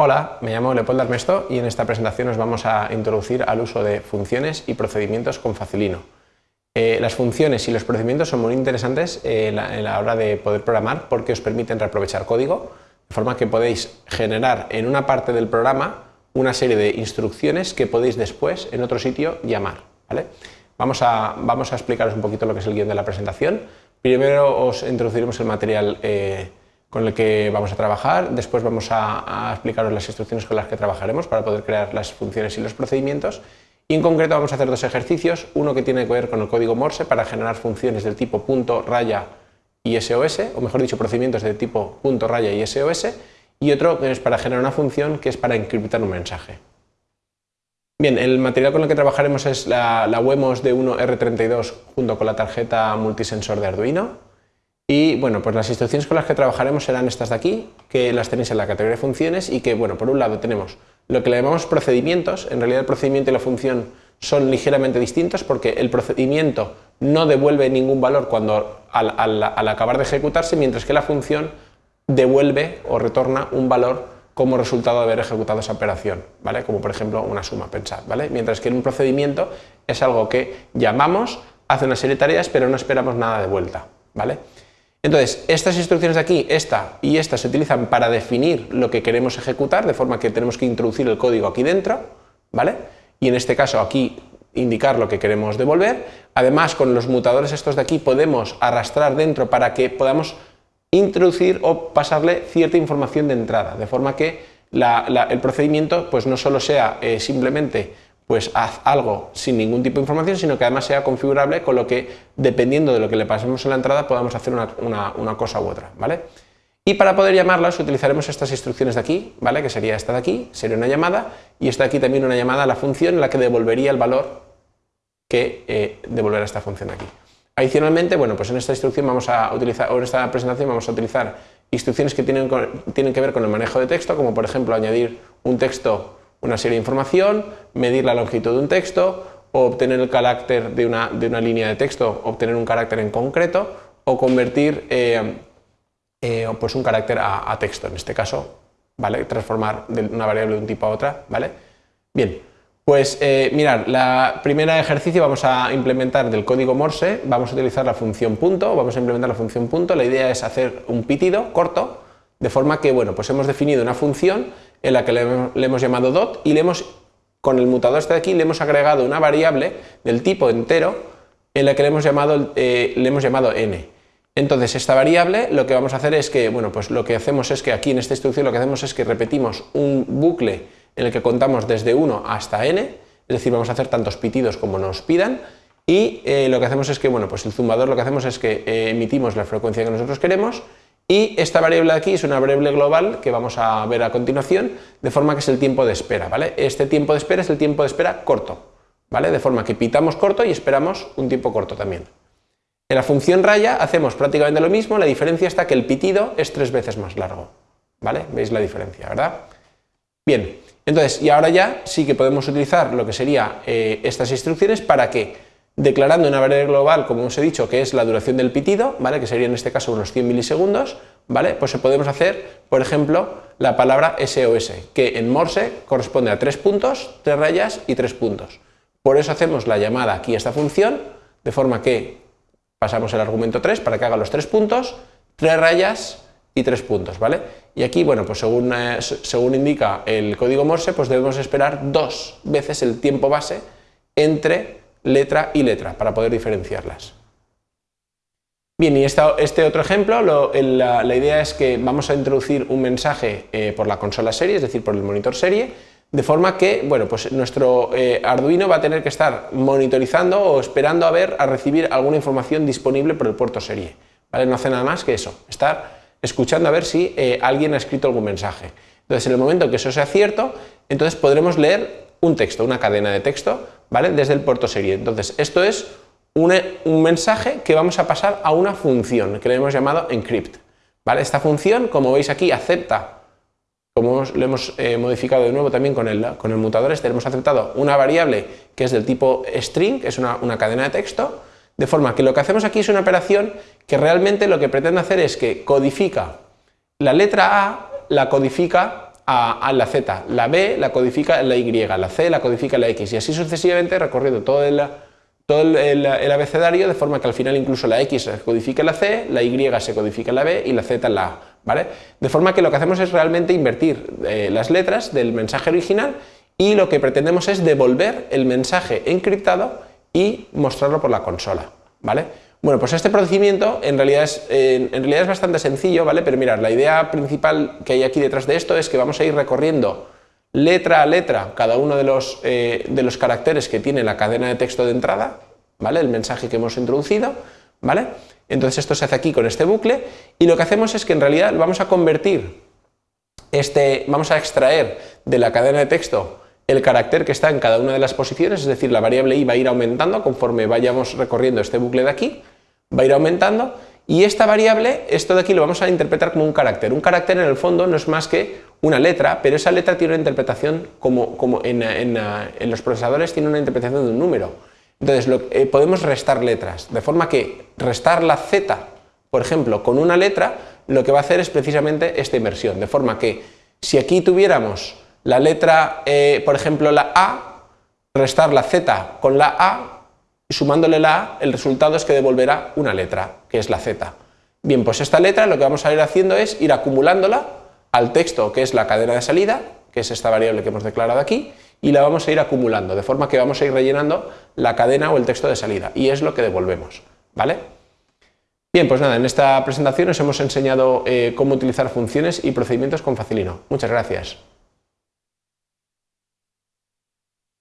Hola, me llamo Leopoldo Armesto y en esta presentación nos vamos a introducir al uso de funciones y procedimientos con Facilino. Eh, las funciones y los procedimientos son muy interesantes eh, en la hora de poder programar porque os permiten reaprovechar código, de forma que podéis generar en una parte del programa una serie de instrucciones que podéis después en otro sitio llamar. Vamos, a, vamos a explicaros un poquito lo que es el guion de la presentación. Primero os introduciremos el material eh, con el que vamos a trabajar, después vamos a, explicaros las instrucciones con las que trabajaremos para poder crear las funciones y los procedimientos. Y en concreto vamos a hacer dos ejercicios, uno que tiene que ver con el código Morse para generar funciones del tipo punto, raya y SOS, o mejor dicho, procedimientos de tipo punto, raya y SOS, y otro que es para generar una función que es para encriptar un mensaje. Bien, el material con el que trabajaremos es la, la WEMOS de 1 R32 junto con la tarjeta multisensor de Arduino, y bueno, pues las instrucciones con las que trabajaremos serán estas de aquí, que las tenéis en la categoría de funciones y que, bueno, por un lado tenemos lo que le llamamos procedimientos, en realidad el procedimiento y la función son ligeramente distintos porque el procedimiento no devuelve ningún valor cuando al, acabar de ejecutarse, mientras que la función devuelve o retorna un valor como resultado de haber ejecutado esa operación, ¿vale? Como por ejemplo una suma, pensad, ¿vale? Mientras que en un procedimiento es algo que llamamos, hace una serie de tareas, pero no esperamos nada de vuelta, ¿vale? Entonces, estas instrucciones de aquí, esta y esta, se utilizan para definir lo que queremos ejecutar, de forma que tenemos que introducir el código aquí dentro, ¿vale? Y en este caso aquí indicar lo que queremos devolver. Además, con los mutadores estos de aquí podemos arrastrar dentro para que podamos introducir o pasarle cierta información de entrada, de forma que el procedimiento pues no solo sea eh, simplemente pues haz algo sin ningún tipo de información, sino que además sea configurable, con lo que, dependiendo de lo que le pasemos en la entrada, podamos hacer una, cosa u otra, ¿vale? Y para poder llamarlas utilizaremos estas instrucciones de aquí, ¿vale? Que sería esta de aquí, sería una llamada, y esta de aquí también una llamada a la función en la que devolvería el valor que eh, devolverá esta función aquí. Adicionalmente, bueno, pues en esta instrucción vamos a utilizar, o en esta presentación vamos a utilizar instrucciones que tienen, tienen que ver con el manejo de texto, como por ejemplo añadir un texto una serie de información, medir la longitud de un texto, o obtener el carácter de una, de una línea de texto, obtener un carácter en concreto, o convertir eh, eh, pues un carácter a, texto, en este caso, ¿vale? transformar de una variable de un tipo a otra. ¿vale? Bien, pues eh, mirad, la primera ejercicio vamos a implementar del código Morse, vamos a utilizar la función punto, vamos a implementar la función punto, la idea es hacer un pitido corto, de forma que, bueno, pues hemos definido una función en la que le, hemos llamado dot y le hemos, con el mutador este de aquí, le hemos agregado una variable del tipo entero en la que le hemos llamado, eh, le hemos llamado n. Entonces esta variable lo que vamos a hacer es que, bueno, pues lo que hacemos es que aquí en esta instrucción lo que hacemos es que repetimos un bucle en el que contamos desde 1 hasta n, es decir, vamos a hacer tantos pitidos como nos pidan, y eh, lo que hacemos es que, bueno, pues el zumbador lo que hacemos es que eh, emitimos la frecuencia que nosotros queremos y esta variable de aquí es una variable global que vamos a ver a continuación, de forma que es el tiempo de espera, ¿vale? Este tiempo de espera es el tiempo de espera corto, ¿vale? De forma que pitamos corto y esperamos un tiempo corto también. En la función raya hacemos prácticamente lo mismo, la diferencia está que el pitido es tres veces más largo, ¿vale? ¿Veis la diferencia, verdad? Bien, entonces, y ahora ya sí que podemos utilizar lo que serían eh, estas instrucciones para que declarando una variable global, como os he dicho, que es la duración del pitido, ¿vale? que sería en este caso unos 100 milisegundos, ¿vale? pues podemos hacer, por ejemplo, la palabra SOS, que en Morse corresponde a tres puntos, tres rayas y tres puntos. Por eso hacemos la llamada aquí a esta función, de forma que pasamos el argumento 3 para que haga los tres puntos, tres rayas y tres puntos, ¿vale? Y aquí, bueno, pues según, eh, según indica el código Morse, pues debemos esperar dos veces el tiempo base entre letra y letra para poder diferenciarlas. Bien, y este otro ejemplo, la, idea es que vamos a introducir un mensaje eh, por la consola serie, es decir, por el monitor serie, de forma que, bueno, pues nuestro eh, Arduino va a tener que estar monitorizando o esperando a ver, a recibir alguna información disponible por el puerto serie. ¿vale? No hace nada más que eso, estar escuchando a ver si eh, alguien ha escrito algún mensaje. Entonces, en el momento que eso sea cierto, entonces podremos leer un texto, una cadena de texto, ¿vale? Desde el puerto serie. Entonces, esto es un, mensaje que vamos a pasar a una función que le hemos llamado encrypt, ¿vale? Esta función, como veis aquí, acepta, como lo hemos eh, modificado de nuevo también con el, mutador este, hemos aceptado una variable que es del tipo string, que es una, una cadena de texto, de forma que lo que hacemos aquí es una operación que realmente lo que pretende hacer es que codifica la letra A, la codifica a, la Z, la B la codifica la Y, la C la codifica la X y así sucesivamente recorriendo todo el, todo el, abecedario de forma que al final incluso la X se codifica la C, la Y se codifica la B y la Z la A. ¿vale? De forma que lo que hacemos es realmente invertir eh, las letras del mensaje original y lo que pretendemos es devolver el mensaje encriptado y mostrarlo por la consola. ¿vale? Bueno, pues este procedimiento en realidad, es, bastante sencillo, ¿vale? Pero mirad, la idea principal que hay aquí detrás de esto es que vamos a ir recorriendo letra a letra cada uno de los, eh, de los caracteres que tiene la cadena de texto de entrada, ¿vale? El mensaje que hemos introducido, ¿vale? Entonces esto se hace aquí con este bucle y lo que hacemos es que en realidad vamos a convertir este, vamos a extraer de la cadena de texto el carácter que está en cada una de las posiciones, es decir, la variable i va a ir aumentando conforme vayamos recorriendo este bucle de aquí, va a ir aumentando y esta variable, esto de aquí lo vamos a interpretar como un carácter. Un carácter en el fondo no es más que una letra, pero esa letra tiene una interpretación como, como en, los procesadores tiene una interpretación de un número. Entonces eh, podemos restar letras, de forma que restar la z, por ejemplo, con una letra, lo que va a hacer es precisamente esta inversión, de forma que si aquí tuviéramos la letra, eh, por ejemplo, la A, restar la Z con la A, y sumándole la A, el resultado es que devolverá una letra, que es la Z. Bien, pues esta letra lo que vamos a ir haciendo es ir acumulándola al texto, que es la cadena de salida, que es esta variable que hemos declarado aquí, y la vamos a ir acumulando, de forma que vamos a ir rellenando la cadena o el texto de salida, y es lo que devolvemos, ¿vale? Bien, pues nada, en esta presentación os hemos enseñado eh, cómo utilizar funciones y procedimientos con Facilino. Muchas gracias.